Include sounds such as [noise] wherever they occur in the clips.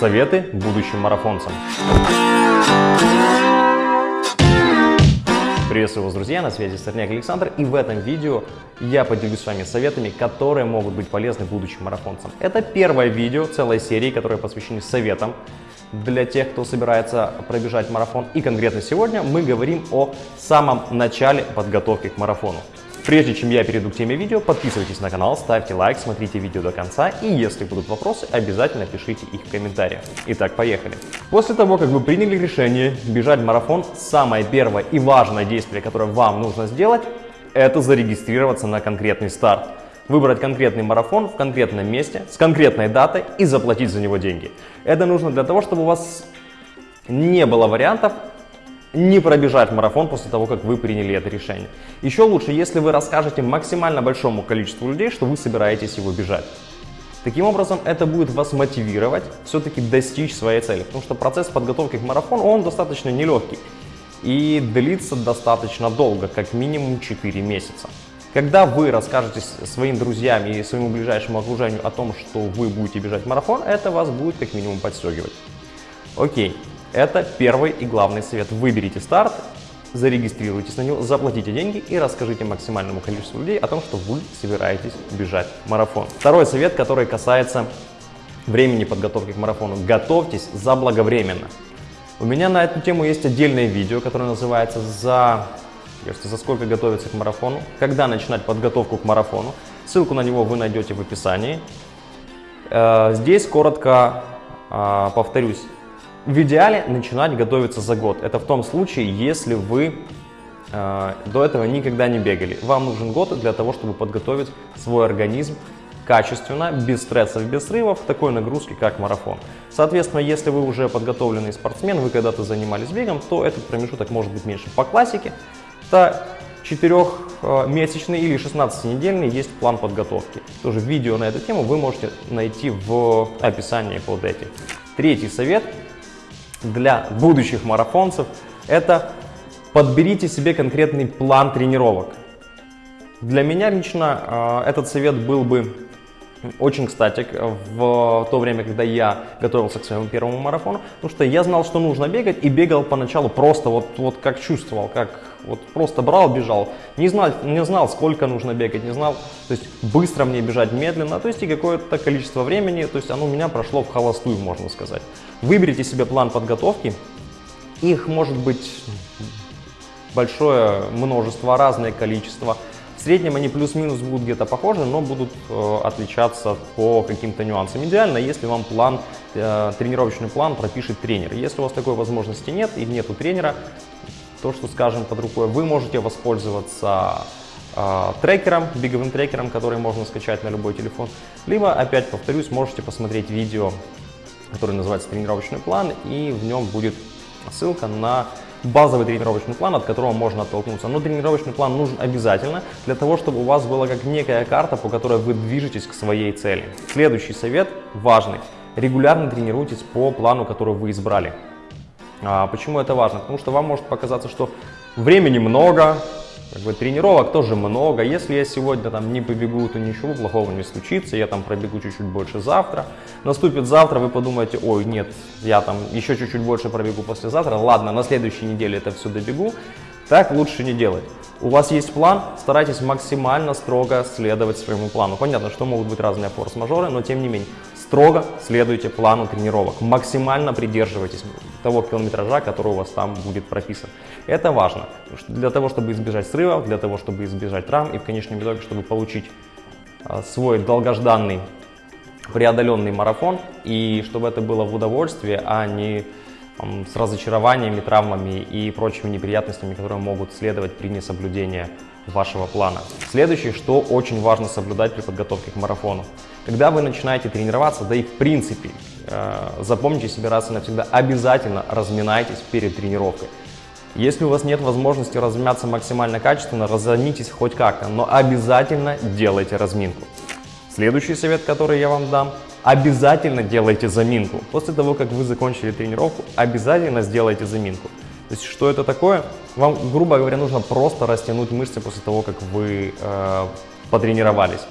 Советы будущим марафонцам. Приветствую вас, друзья, на связи Сорняк Александр, и в этом видео я поделюсь с вами советами, которые могут быть полезны будущим марафонцам. Это первое видео целой серии, которое посвящено советам для тех, кто собирается пробежать марафон. И конкретно сегодня мы говорим о самом начале подготовки к марафону. Прежде чем я перейду к теме видео, подписывайтесь на канал, ставьте лайк, смотрите видео до конца и если будут вопросы, обязательно пишите их в комментариях. Итак, поехали. После того, как вы приняли решение бежать марафон, самое первое и важное действие, которое вам нужно сделать, это зарегистрироваться на конкретный старт. Выбрать конкретный марафон в конкретном месте, с конкретной датой и заплатить за него деньги. Это нужно для того, чтобы у вас не было вариантов не пробежать марафон после того, как вы приняли это решение. Еще лучше, если вы расскажете максимально большому количеству людей, что вы собираетесь его бежать. Таким образом, это будет вас мотивировать все-таки достичь своей цели, потому что процесс подготовки к марафону, он достаточно нелегкий и длится достаточно долго, как минимум 4 месяца. Когда вы расскажете своим друзьям и своему ближайшему окружению о том, что вы будете бежать марафон, это вас будет как минимум подстегивать. Окей, это первый и главный совет. Выберите старт, зарегистрируйтесь на него, заплатите деньги и расскажите максимальному количеству людей о том, что вы собираетесь бежать марафон. Второй совет, который касается времени подготовки к марафону. Готовьтесь заблаговременно. У меня на эту тему есть отдельное видео, которое называется «За, за сколько готовиться к марафону», когда начинать подготовку к марафону. Ссылку на него вы найдете в описании. Э, здесь коротко а, повторюсь, в идеале начинать готовиться за год. Это в том случае, если вы э, до этого никогда не бегали. Вам нужен год для того, чтобы подготовить свой организм качественно, без стрессов, без срывов, такой нагрузки, как марафон. Соответственно, если вы уже подготовленный спортсмен, вы когда-то занимались бегом, то этот промежуток может быть меньше. По классике, это 4-месячный или 16-недельный есть план подготовки. Тоже видео на эту тему вы можете найти в описании под этим. Третий совет для будущих марафонцев, это подберите себе конкретный план тренировок. Для меня лично э, этот совет был бы очень кстати в то время, когда я готовился к своему первому марафону, потому что я знал, что нужно бегать и бегал поначалу просто вот, вот как чувствовал, как вот просто брал, бежал. Не знал, не знал, сколько нужно бегать, не знал, то есть быстро мне бежать, медленно, то есть и какое-то количество времени, то есть оно у меня прошло в холостую, можно сказать. Выберите себе план подготовки, их может быть большое множество, разное количество. В среднем они плюс-минус будут где-то похожи, но будут э, отличаться по каким-то нюансам. Идеально, если вам план, э, тренировочный план пропишет тренер. Если у вас такой возможности нет и нету тренера, то, что скажем под рукой, вы можете воспользоваться э, трекером, беговым трекером, который можно скачать на любой телефон. Либо, опять повторюсь, можете посмотреть видео, которое называется тренировочный план, и в нем будет ссылка на базовый тренировочный план, от которого можно оттолкнуться. Но тренировочный план нужен обязательно для того, чтобы у вас была как некая карта, по которой вы движетесь к своей цели. Следующий совет важный. Регулярно тренируйтесь по плану, который вы избрали. А почему это важно? Потому что вам может показаться, что времени много, как бы, тренировок тоже много. Если я сегодня там не побегу, то ничего плохого не случится. Я там пробегу чуть-чуть больше завтра. Наступит завтра, вы подумаете, ой, нет, я там еще чуть-чуть больше пробегу послезавтра. Ладно, на следующей неделе это все добегу. Так лучше не делать. У вас есть план, старайтесь максимально строго следовать своему плану. Понятно, что могут быть разные форс-мажоры, но тем не менее, строго следуйте плану тренировок. Максимально придерживайтесь того километража, который у вас там будет прописан. Это важно для того, чтобы избежать срывов, для того, чтобы избежать травм и в конечном итоге, чтобы получить а, свой долгожданный преодоленный марафон и чтобы это было в удовольствие, а не с разочарованиями, травмами и прочими неприятностями, которые могут следовать при несоблюдении вашего плана. Следующее, что очень важно соблюдать при подготовке к марафону. Когда вы начинаете тренироваться, да и в принципе, э, запомните себе раз и навсегда, обязательно разминайтесь перед тренировкой. Если у вас нет возможности размяться максимально качественно, разомнитесь хоть как-то, но обязательно делайте разминку. Следующий совет, который я вам дам, обязательно делайте заминку. После того, как вы закончили тренировку, обязательно сделайте заминку. То есть, что это такое? Вам, грубо говоря, нужно просто растянуть мышцы после того, как вы э, потренировались.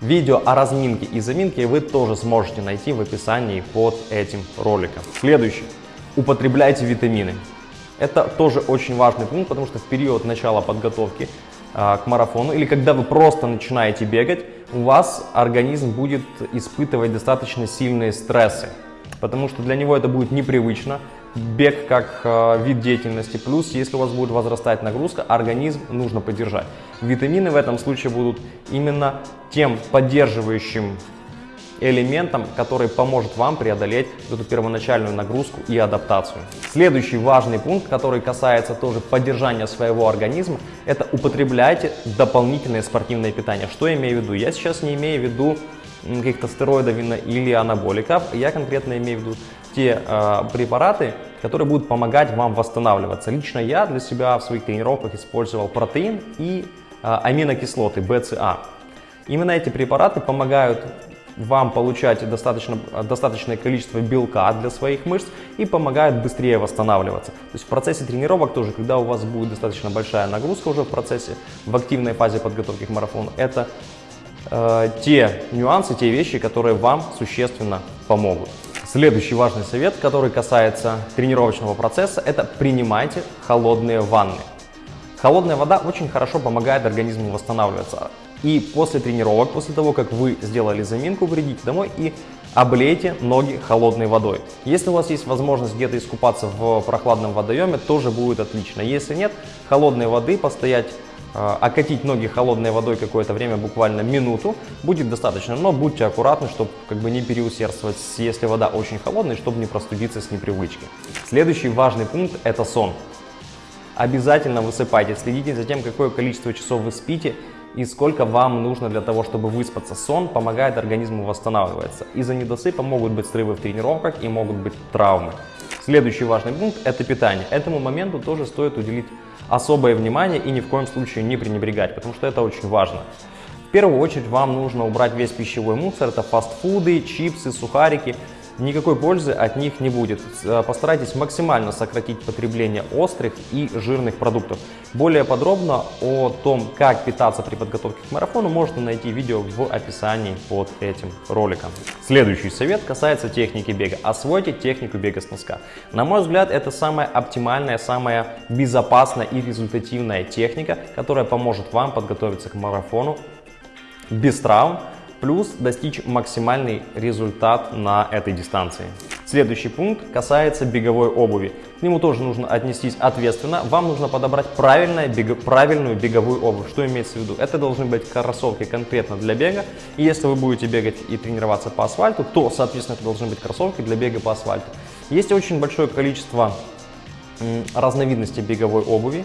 Видео о разминке и заминке вы тоже сможете найти в описании под этим роликом. Следующий. Употребляйте витамины. Это тоже очень важный пункт, потому что в период начала подготовки а, к марафону или когда вы просто начинаете бегать, у вас организм будет испытывать достаточно сильные стрессы, потому что для него это будет непривычно. Бег как э, вид деятельности, плюс если у вас будет возрастать нагрузка, организм нужно поддержать. Витамины в этом случае будут именно тем поддерживающим элементом, который поможет вам преодолеть эту первоначальную нагрузку и адаптацию. Следующий важный пункт, который касается тоже поддержания своего организма, это употребляйте дополнительное спортивное питание. Что я имею в виду? Я сейчас не имею в виду каких-то стероидов или анаболиков, я конкретно имею в виду те э, препараты, которые будут помогать вам восстанавливаться. Лично я для себя в своих тренировках использовал протеин и э, аминокислоты BCA. Именно эти препараты помогают вам получать достаточно, достаточное количество белка для своих мышц и помогают быстрее восстанавливаться. То есть в процессе тренировок тоже, когда у вас будет достаточно большая нагрузка уже в процессе, в активной фазе подготовки к марафону, это э, те нюансы, те вещи, которые вам существенно помогут. Следующий важный совет, который касается тренировочного процесса, это принимайте холодные ванны. Холодная вода очень хорошо помогает организму восстанавливаться. И после тренировок, после того, как вы сделали заминку, придите домой и облейте ноги холодной водой. Если у вас есть возможность где-то искупаться в прохладном водоеме, тоже будет отлично. Если нет, холодной воды постоять, э, окатить ноги холодной водой какое-то время, буквально минуту, будет достаточно. Но будьте аккуратны, чтобы как бы не переусердствовать, если вода очень холодная, чтобы не простудиться с непривычки. Следующий важный пункт – это сон. Обязательно высыпайте, следите за тем, какое количество часов вы спите и сколько вам нужно для того, чтобы выспаться. Сон помогает организму восстанавливаться. Из-за недосыпа могут быть срывы в тренировках и могут быть травмы. Следующий важный пункт – это питание. Этому моменту тоже стоит уделить особое внимание и ни в коем случае не пренебрегать, потому что это очень важно. В первую очередь вам нужно убрать весь пищевой мусор, это фастфуды, чипсы, сухарики – никакой пользы от них не будет. Э, постарайтесь максимально сократить потребление острых и жирных продуктов. Более подробно о том, как питаться при подготовке к марафону, можно найти видео в описании под этим роликом. Следующий совет касается техники бега. Освойте технику бега с носка. На мой взгляд, это самая оптимальная, самая безопасная и результативная техника, которая поможет вам подготовиться к марафону без травм, плюс достичь максимальный результат на этой дистанции. Следующий пункт касается беговой обуви. К нему тоже нужно отнестись ответственно. Вам нужно подобрать правильную, бег... правильную беговую обувь. Что имеется в виду? Это должны быть кроссовки конкретно для бега. И если вы будете бегать и тренироваться по асфальту, то, соответственно, это должны быть кроссовки для бега по асфальту. Есть очень большое количество разновидностей беговой обуви.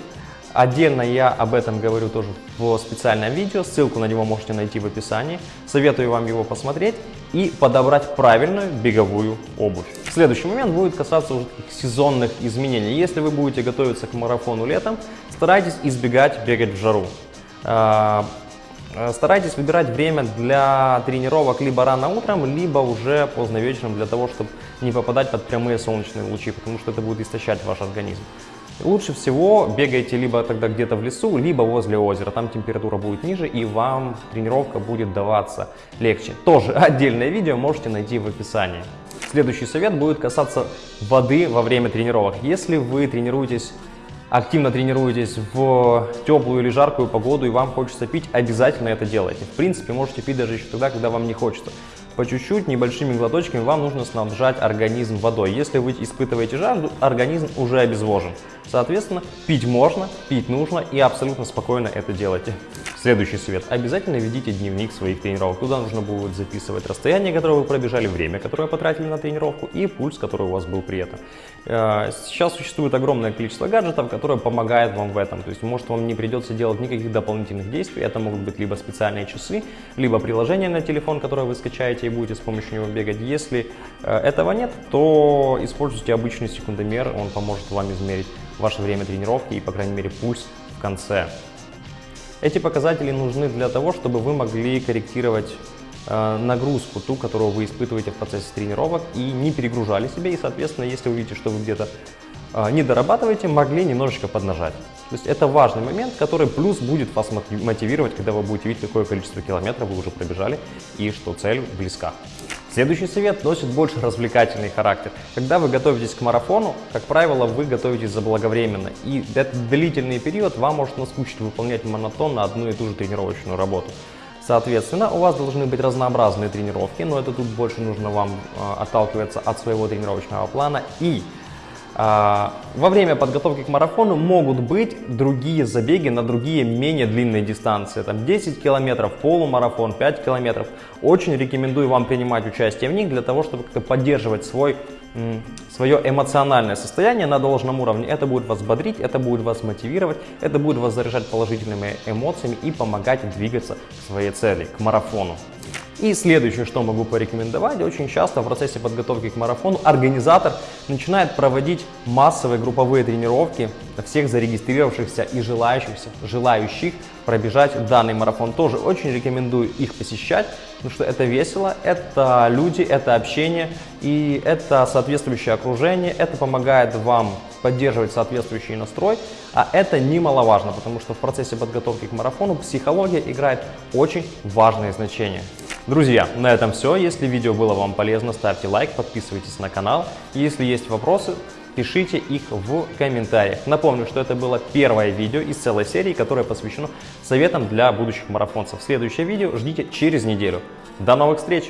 Отдельно я об этом говорю тоже в специальном видео, ссылку на него можете найти в описании. Советую вам его посмотреть и подобрать правильную беговую обувь. Следующий момент будет касаться уже таких сезонных изменений. Если вы будете готовиться к марафону летом, старайтесь избегать бегать в жару. А, старайтесь выбирать время для тренировок либо рано утром, либо уже поздно вечером, для того, чтобы не попадать под прямые солнечные лучи, потому что это будет истощать ваш организм. Лучше всего бегайте либо тогда где-то в лесу, либо возле озера. Там температура будет ниже и вам тренировка будет даваться легче. Тоже [laughs] отдельное видео можете найти в описании. Следующий совет будет касаться воды во время тренировок. Если вы тренируетесь активно тренируетесь в теплую или жаркую погоду и вам хочется пить, обязательно это делайте. В принципе, можете пить даже еще тогда, когда вам не хочется. По чуть-чуть, небольшими глоточками вам нужно снабжать организм водой. Если вы испытываете жажду, организм уже обезвожен. Соответственно, пить можно, пить нужно и абсолютно спокойно это делайте. Следующий совет. Обязательно ведите дневник своих тренировок. Туда нужно будет записывать расстояние, которое вы пробежали, время, которое потратили на тренировку и пульс, который у вас был при этом. Э, сейчас существует огромное количество гаджетов, которые помогают вам в этом. То есть, может, вам не придется делать никаких дополнительных действий. Это могут быть либо специальные часы, либо приложение на телефон, которое вы скачаете и будете с помощью него бегать. Если э, этого нет, то используйте обычный секундомер, он поможет вам измерить ваше время тренировки и, по крайней мере, пульс в конце. Эти показатели нужны для того, чтобы вы могли корректировать э, нагрузку, ту, которую вы испытываете в процессе тренировок, и не перегружали себя. И, соответственно, если вы видите, что вы где-то э, не дорабатываете, могли немножечко поднажать. То есть это важный момент, который плюс будет вас мотивировать, когда вы будете видеть, какое количество километров вы уже пробежали и что цель близка. Следующий совет носит больше развлекательный характер. Когда вы готовитесь к марафону, как правило, вы готовитесь заблаговременно. И этот длительный период вам может наскучить выполнять монотонно одну и ту же тренировочную работу. Соответственно, у вас должны быть разнообразные тренировки, но это тут больше нужно вам э, отталкиваться от своего тренировочного плана. И во время подготовки к марафону могут быть другие забеги на другие менее длинные дистанции. Там 10 километров, полумарафон, 5 километров. Очень рекомендую вам принимать участие в них для того, чтобы как-то поддерживать свой свое эмоциональное состояние на должном уровне. Это будет вас бодрить, это будет вас мотивировать, это будет вас заряжать положительными эмоциями и помогать двигаться к своей цели, к марафону. И следующее, что могу порекомендовать, очень часто в процессе подготовки к марафону организатор начинает проводить массовые групповые тренировки всех зарегистрировавшихся и желающихся, желающих пробежать данный марафон. Тоже очень рекомендую их посещать, потому что это весело, это люди, это общение и это соответствующее окружение, это помогает вам поддерживать соответствующий настрой, а это немаловажно, потому что в процессе подготовки к марафону психология играет очень важное значение. Друзья, на этом все. Если видео было вам полезно, ставьте лайк, подписывайтесь на канал. Если есть вопросы, пишите их в комментариях. Напомню, что это было первое видео из целой серии, которое посвящено советам для будущих марафонцев. Следующее видео ждите через неделю. До новых встреч!